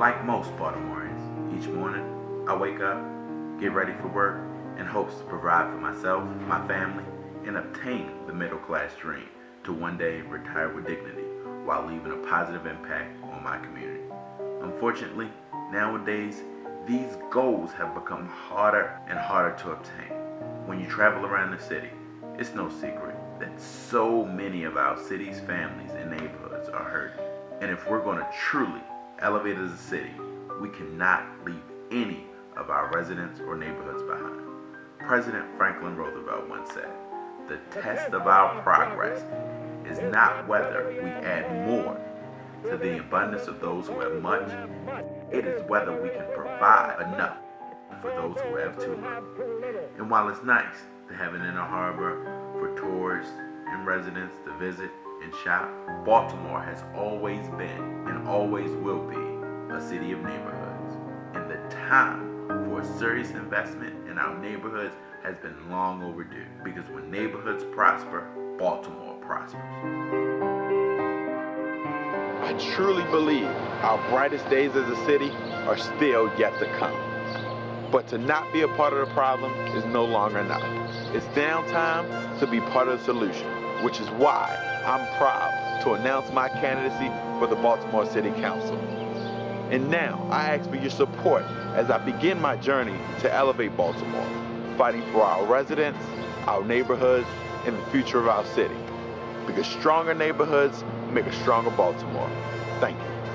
Like most Baltimoreans, each morning I wake up, get ready for work, in hopes to provide for myself, my family, and obtain the middle class dream to one day retire with dignity while leaving a positive impact on my community. Unfortunately, nowadays, these goals have become harder and harder to obtain. When you travel around the city, it's no secret that so many of our city's families and neighborhoods are hurting. And if we're going to truly elevate as a city, we cannot leave any of our residents or neighborhoods behind. President Franklin Roosevelt once said, the test of our progress is not whether we add more to the abundance of those who have much, it is whether we can provide enough for those who have too much. And while it's nice to have an inner harbor for tourists and residents to visit and shop, Baltimore has always been and always will be a city of neighborhoods. And the time for a serious investment in our neighborhoods has been long overdue because when neighborhoods prosper, Baltimore prospers. I truly believe our brightest days as a city are still yet to come. But to not be a part of the problem is no longer enough. It's downtime to be part of the solution, which is why I'm proud to announce my candidacy for the Baltimore City Council. And now I ask for your support as I begin my journey to elevate Baltimore, fighting for our residents, our neighborhoods, and the future of our city. Because stronger neighborhoods make a stronger Baltimore. Thank you.